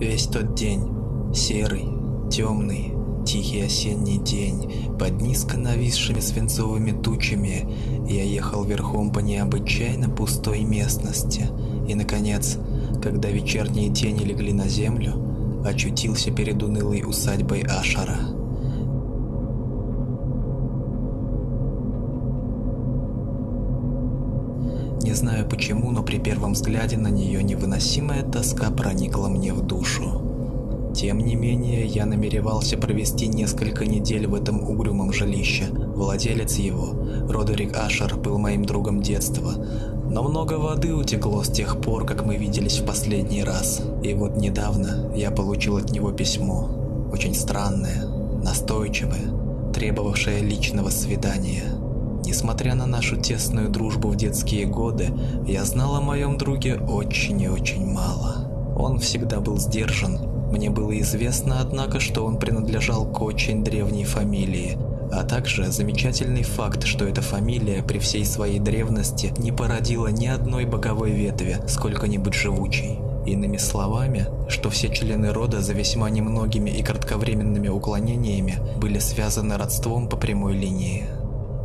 Весь тот день, серый, темный, тихий осенний день, под низко нависшими свинцовыми тучами, я ехал верхом по необычайно пустой местности. И, наконец, когда вечерние тени легли на землю, очутился перед унылой усадьбой Ашара. Знаю почему, но при первом взгляде на нее невыносимая тоска проникла мне в душу. Тем не менее, я намеревался провести несколько недель в этом угрюмом жилище. Владелец его, Родерик Ашер, был моим другом детства, но много воды утекло с тех пор, как мы виделись в последний раз. И вот недавно я получил от него письмо, очень странное, настойчивое, требовавшее личного свидания. Несмотря на нашу тесную дружбу в детские годы, я знал о моем друге очень и очень мало. Он всегда был сдержан, мне было известно, однако, что он принадлежал к очень древней фамилии, а также замечательный факт, что эта фамилия при всей своей древности не породила ни одной боковой ветви, сколько-нибудь живучей. Иными словами, что все члены рода за весьма немногими и кратковременными уклонениями были связаны родством по прямой линии.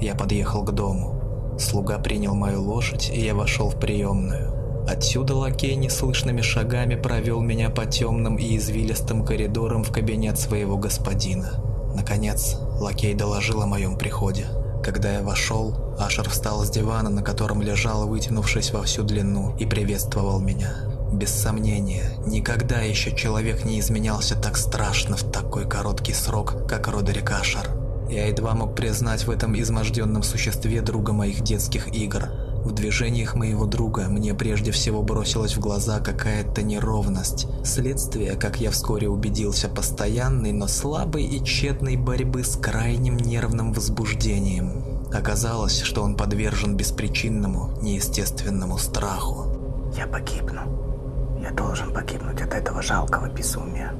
Я подъехал к дому. Слуга принял мою лошадь, и я вошел в приемную. Отсюда лакей неслышными шагами провел меня по темным и извилистым коридорам в кабинет своего господина. Наконец, лакей доложил о моем приходе. Когда я вошел, Ашер встал с дивана, на котором лежал, вытянувшись во всю длину, и приветствовал меня. Без сомнения, никогда еще человек не изменялся так страшно в такой короткий срок, как Родерик Ашер. Я едва мог признать в этом изможденном существе друга моих детских игр. В движениях моего друга мне прежде всего бросилась в глаза какая-то неровность, следствие, как я вскоре убедился, постоянной, но слабой и тщетной борьбы с крайним нервным возбуждением. Оказалось, что он подвержен беспричинному, неестественному страху. «Я погибну. Я должен погибнуть от этого жалкого безумия,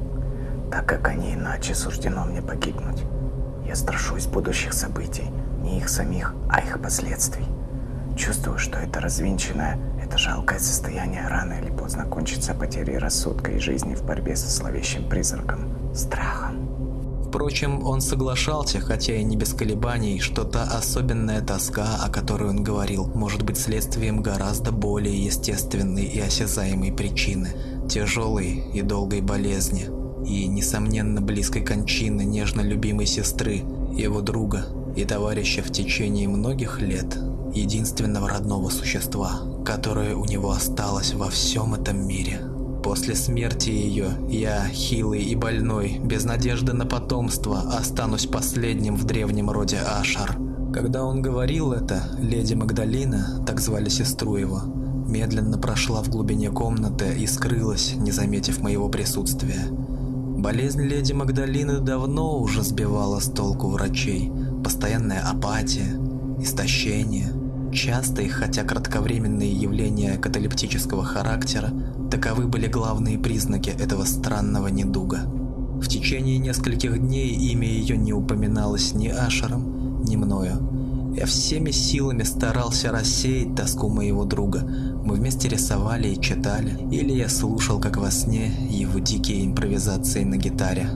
так как они иначе суждено мне погибнуть. Я страшусь будущих событий, не их самих, а их последствий. Чувствую, что это развинченное, это жалкое состояние рано или поздно кончится потерей рассудка и жизни в борьбе со зловещим призраком, страхом. Впрочем, он соглашался, хотя и не без колебаний, что та особенная тоска, о которой он говорил, может быть следствием гораздо более естественной и осязаемой причины – тяжелой и долгой болезни, и, несомненно, близкой кончины нежно любимой сестры, его друга и товарища в течение многих лет – единственного родного существа, которое у него осталось во всем этом мире. После смерти ее я, хилый и больной, без надежды на потомство, останусь последним в древнем роде Ашар. Когда он говорил это, леди Магдалина, так звали сестру его, медленно прошла в глубине комнаты и скрылась, не заметив моего присутствия. Болезнь леди Магдалины давно уже сбивала с толку врачей. Постоянная апатия, истощение, Частые, хотя кратковременные явления каталептического характера, таковы были главные признаки этого странного недуга. В течение нескольких дней имя ее не упоминалось ни Ашером, ни мною. Я всеми силами старался рассеять тоску моего друга. Мы вместе рисовали и читали, или я слушал, как во сне, его дикие импровизации на гитаре.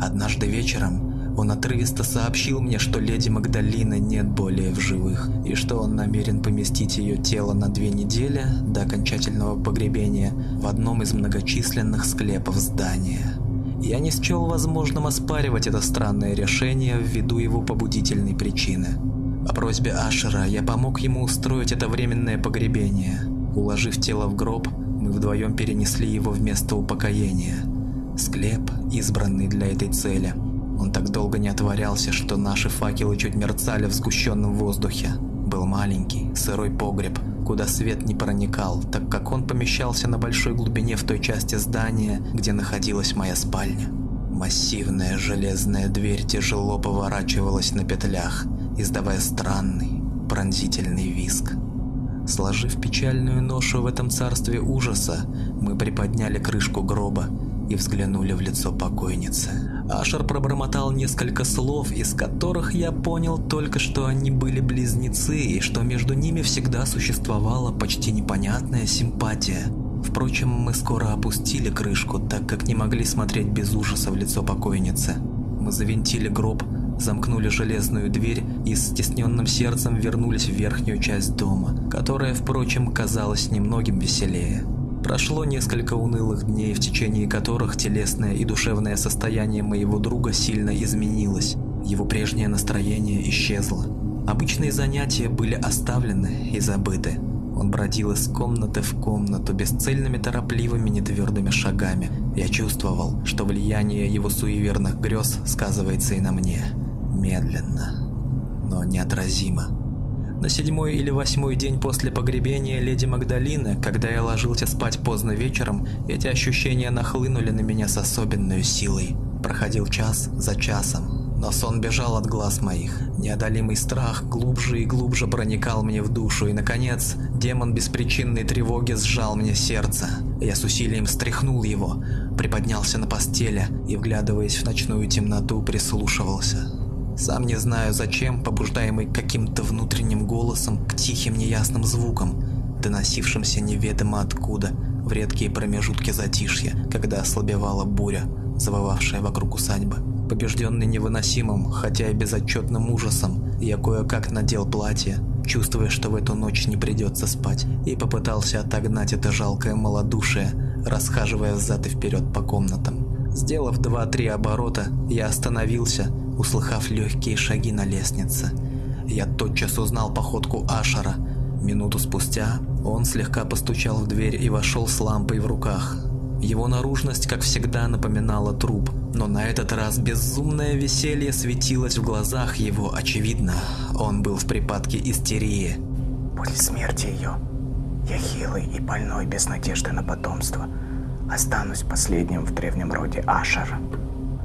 Однажды вечером он отрывисто сообщил мне, что леди Магдалины нет более в живых, и что он намерен поместить ее тело на две недели до окончательного погребения в одном из многочисленных склепов здания. Я не счел возможным оспаривать это странное решение ввиду его побудительной причины. По просьбе Ашера я помог ему устроить это временное погребение. Уложив тело в гроб, мы вдвоем перенесли его в место упокоения. Склеп, избранный для этой цели – он так долго не отворялся, что наши факелы чуть мерцали в сгущенном воздухе. Был маленький, сырой погреб, куда свет не проникал, так как он помещался на большой глубине в той части здания, где находилась моя спальня. Массивная железная дверь тяжело поворачивалась на петлях, издавая странный, пронзительный визг. Сложив печальную ношу в этом царстве ужаса, мы приподняли крышку гроба и взглянули в лицо покойницы. Ашер пробормотал несколько слов, из которых я понял только, что они были близнецы и что между ними всегда существовала почти непонятная симпатия. Впрочем, мы скоро опустили крышку, так как не могли смотреть без ужаса в лицо покойницы. Мы завинтили гроб, замкнули железную дверь и с стесненным сердцем вернулись в верхнюю часть дома, которая, впрочем, казалась немногим веселее. Прошло несколько унылых дней, в течение которых телесное и душевное состояние моего друга сильно изменилось. Его прежнее настроение исчезло. Обычные занятия были оставлены и забыты. Он бродил из комнаты в комнату бесцельными торопливыми нетвердыми шагами. Я чувствовал, что влияние его суеверных грез сказывается и на мне. Медленно, но неотразимо. На седьмой или восьмой день после погребения леди Магдалины, когда я ложился спать поздно вечером, эти ощущения нахлынули на меня с особенной силой. Проходил час за часом, но сон бежал от глаз моих. Неодолимый страх глубже и глубже проникал мне в душу, и, наконец, демон беспричинной тревоги сжал мне сердце. Я с усилием стряхнул его, приподнялся на постели и, вглядываясь в ночную темноту, прислушивался. Сам не знаю зачем, побуждаемый каким-то внутренним голосом к тихим неясным звукам, доносившимся неведомо откуда, в редкие промежутки затишья, когда ослабевала буря, завывавшая вокруг усадьбы. Побежденный невыносимым, хотя и безотчетным ужасом, я кое-как надел платье, чувствуя, что в эту ночь не придется спать, и попытался отогнать это жалкое малодушие, расхаживая взад и вперед по комнатам. Сделав два-три оборота, я остановился, услыхав легкие шаги на лестнице. Я тотчас узнал походку Ашера. Минуту спустя он слегка постучал в дверь и вошел с лампой в руках. Его наружность, как всегда, напоминала труп, но на этот раз безумное веселье светилось в глазах его, очевидно. Он был в припадке истерии. После смерти ее я хилый и больной, без надежды на потомство. Останусь последним в древнем роде Ашера.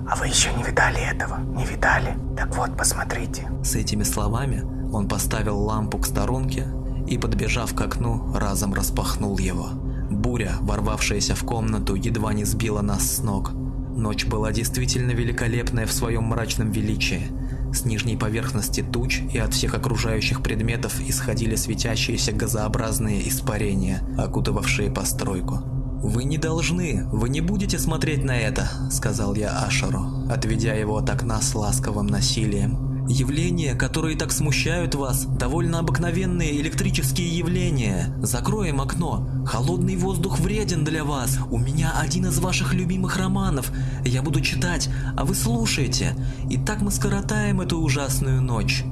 А вы еще не видали этого? Не видали? Так вот, посмотрите. С этими словами он поставил лампу к сторонке и, подбежав к окну, разом распахнул его. Буря, ворвавшаяся в комнату, едва не сбила нас с ног. Ночь была действительно великолепная в своем мрачном величии. С нижней поверхности туч и от всех окружающих предметов исходили светящиеся газообразные испарения, окутывавшие постройку. «Вы не должны, вы не будете смотреть на это», — сказал я Ашеру, отведя его от окна с ласковым насилием. «Явления, которые так смущают вас, довольно обыкновенные электрические явления. Закроем окно. Холодный воздух вреден для вас. У меня один из ваших любимых романов. Я буду читать, а вы слушаете. И так мы скоротаем эту ужасную ночь».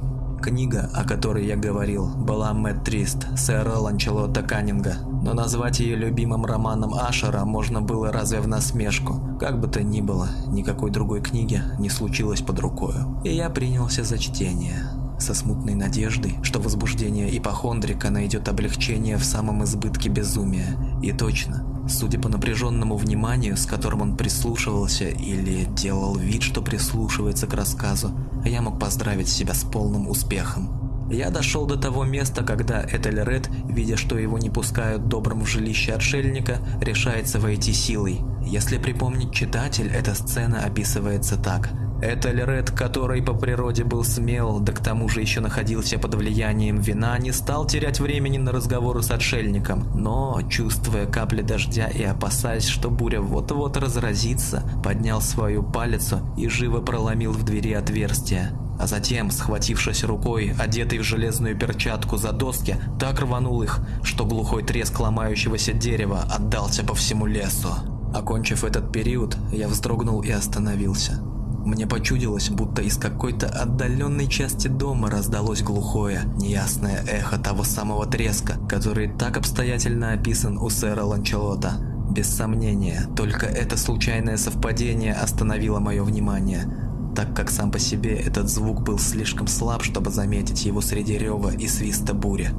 Книга, о которой я говорил, была Мэтт Трист сэра Ланчелота Каннинга, но назвать ее любимым романом Ашера можно было разве в насмешку. Как бы то ни было, никакой другой книги не случилось под рукою, и я принялся за чтение со смутной надеждой, что возбуждение ипохондрика найдет облегчение в самом избытке безумия. И точно, судя по напряженному вниманию, с которым он прислушивался или делал вид, что прислушивается к рассказу, я мог поздравить себя с полным успехом. Я дошел до того места, когда Этельред, видя, что его не пускают добрым в жилище отшельника, решается войти силой. Если припомнить читатель, эта сцена описывается так – Этельред, который по природе был смел, да к тому же еще находился под влиянием вина, не стал терять времени на разговоры с отшельником, но, чувствуя капли дождя и опасаясь, что буря вот-вот разразится, поднял свою палицу и живо проломил в двери отверстие. А затем, схватившись рукой, одетый в железную перчатку за доски, так рванул их, что глухой треск ломающегося дерева отдался по всему лесу. Окончив этот период, я вздрогнул и остановился. Мне почудилось, будто из какой-то отдаленной части дома раздалось глухое, неясное эхо того самого треска, который так обстоятельно описан у сэра Ланчелота. Без сомнения, только это случайное совпадение остановило мое внимание, так как сам по себе этот звук был слишком слаб, чтобы заметить его среди рева и свиста бури.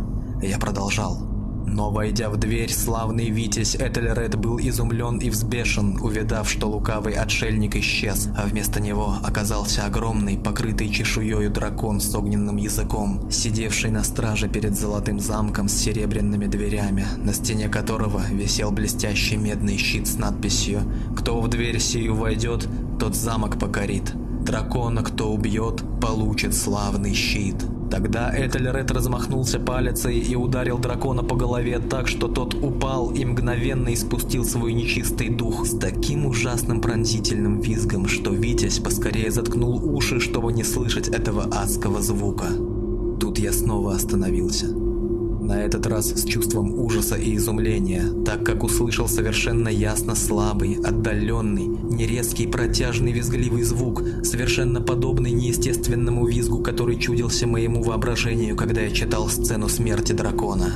Я продолжал. Но войдя в дверь, славный Витязь Этельред был изумлен и взбешен, увидав, что лукавый отшельник исчез, а вместо него оказался огромный, покрытый чешуею дракон с огненным языком, сидевший на страже перед золотым замком с серебряными дверями, на стене которого висел блестящий медный щит с надписью «Кто в дверь сию войдет, тот замок покорит. Дракона, кто убьет, получит славный щит». Тогда Этельред размахнулся палицей и ударил дракона по голове так, что тот упал и мгновенно испустил свой нечистый дух с таким ужасным пронзительным визгом, что Витязь поскорее заткнул уши, чтобы не слышать этого адского звука. Тут я снова остановился. На этот раз с чувством ужаса и изумления, так как услышал совершенно ясно слабый, отдаленный, нерезкий, протяжный, визгливый звук, совершенно подобный неестественному визгу, который чудился моему воображению, когда я читал сцену смерти дракона.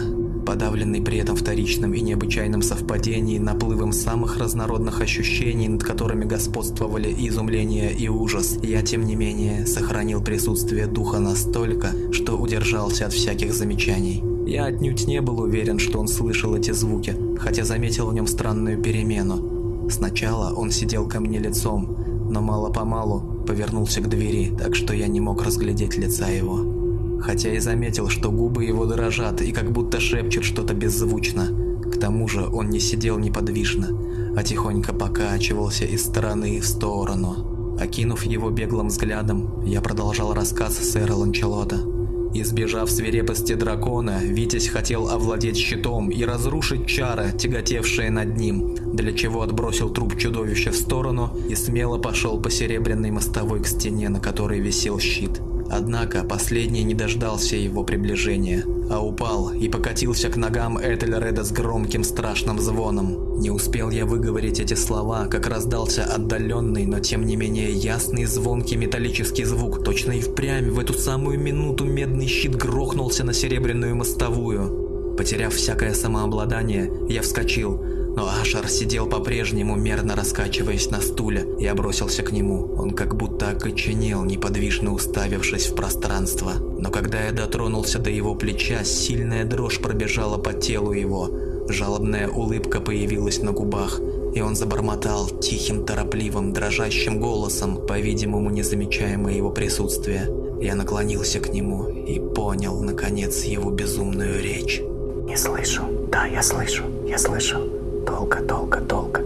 Подавленный при этом вторичным и необычайным совпадением, наплывом самых разнородных ощущений, над которыми господствовали изумление и ужас, я, тем не менее, сохранил присутствие духа настолько, что удержался от всяких замечаний. Я отнюдь не был уверен, что он слышал эти звуки, хотя заметил в нем странную перемену. Сначала он сидел ко мне лицом, но мало-помалу повернулся к двери, так что я не мог разглядеть лица его. Хотя и заметил, что губы его дрожат и как будто шепчут что-то беззвучно. К тому же он не сидел неподвижно, а тихонько покачивался из стороны в сторону. Окинув его беглым взглядом, я продолжал рассказ сэра Ланчелота. Избежав свирепости дракона, Витязь хотел овладеть щитом и разрушить чары, тяготевшие над ним, для чего отбросил труп чудовища в сторону и смело пошел по серебряной мостовой к стене, на которой висел щит. Однако последний не дождался его приближения, а упал и покатился к ногам Этельреда с громким страшным звоном. Не успел я выговорить эти слова, как раздался отдаленный, но тем не менее ясный звонкий металлический звук. Точно и впрямь в эту самую минуту медный щит грохнулся на серебряную мостовую. Потеряв всякое самообладание, я вскочил, но Ашар сидел по-прежнему, мерно раскачиваясь на стуле. Я бросился к нему. Он как будто окоченел, неподвижно уставившись в пространство. Но когда я дотронулся до его плеча, сильная дрожь пробежала по телу его. Жалобная улыбка появилась на губах, и он забормотал тихим, торопливым, дрожащим голосом, по-видимому, не замечая моего присутствия. Я наклонился к нему и понял, наконец, его безумную речь. Не слышу. Да, я слышу. Я слышу. Долго, долго, долго.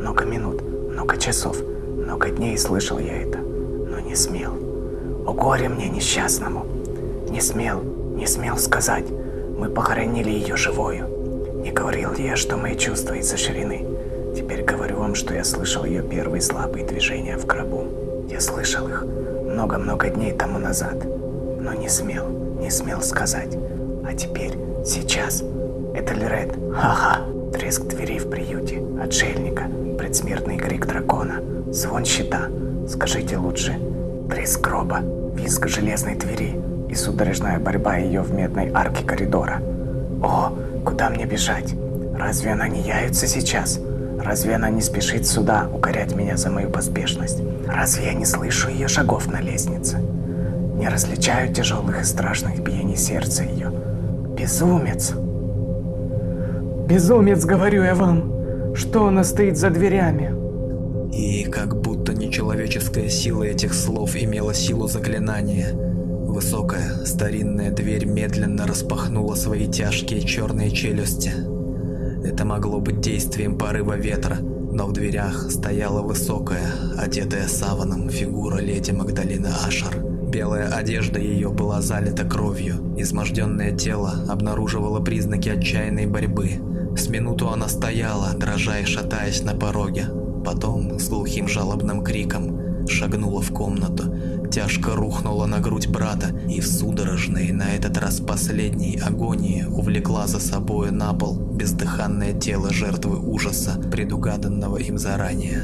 Много минут, много часов, много дней слышал я это, но не смел. О горе мне несчастному. Не смел, не смел сказать. Мы похоронили ее живою. Не говорил я, что мои чувства изощрены. Теперь говорю вам, что я слышал ее первые слабые движения в гробу. Я слышал их много-много дней тому назад, но не смел, не смел сказать. А теперь, сейчас, это Лерет, ха-ха. Треск дверей в приюте, отшельника, предсмертный крик дракона, звон щита. Скажите лучше, треск гроба, визг железной двери и судорожная борьба ее в медной арке коридора. О, куда мне бежать? Разве она не яется сейчас? Разве она не спешит сюда укорять меня за мою поспешность? Разве я не слышу ее шагов на лестнице? Не различаю тяжелых и страшных биений сердца ее. Безумец! Безумец, говорю я вам, что она стоит за дверями. И как будто нечеловеческая сила этих слов имела силу заклинания. Высокая, старинная дверь медленно распахнула свои тяжкие черные челюсти. Это могло быть действием порыва ветра, но в дверях стояла высокая, одетая саваном фигура леди Магдалины Ашер. Белая одежда ее была залита кровью, изможденное тело обнаруживало признаки отчаянной борьбы. С минуту она стояла, дрожа и шатаясь на пороге. Потом, с глухим жалобным криком, шагнула в комнату, тяжко рухнула на грудь брата и в судорожной, на этот раз последней агонии увлекла за собою на пол бездыханное тело жертвы ужаса, предугаданного им заранее.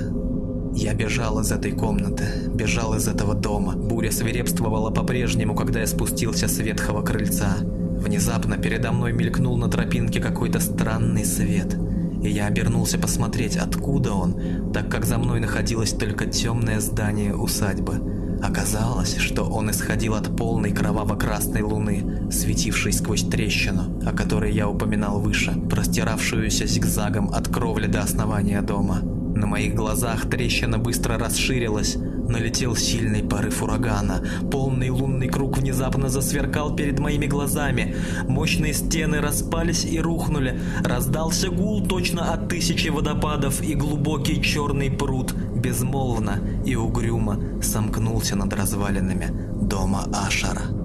Я бежал из этой комнаты, бежал из этого дома. Буря свирепствовала по-прежнему, когда я спустился с ветхого крыльца. Внезапно передо мной мелькнул на тропинке какой-то странный свет, и я обернулся посмотреть, откуда он, так как за мной находилось только темное здание усадьбы. Оказалось, что он исходил от полной кроваво-красной луны, светившей сквозь трещину, о которой я упоминал выше, простиравшуюся зигзагом от кровли до основания дома. На моих глазах трещина быстро расширилась, Налетел сильный порыв урагана. Полный лунный круг внезапно засверкал перед моими глазами. Мощные стены распались и рухнули. Раздался гул точно от тысячи водопадов, и глубокий черный пруд безмолвно и угрюмо сомкнулся над развалинами дома Ашара.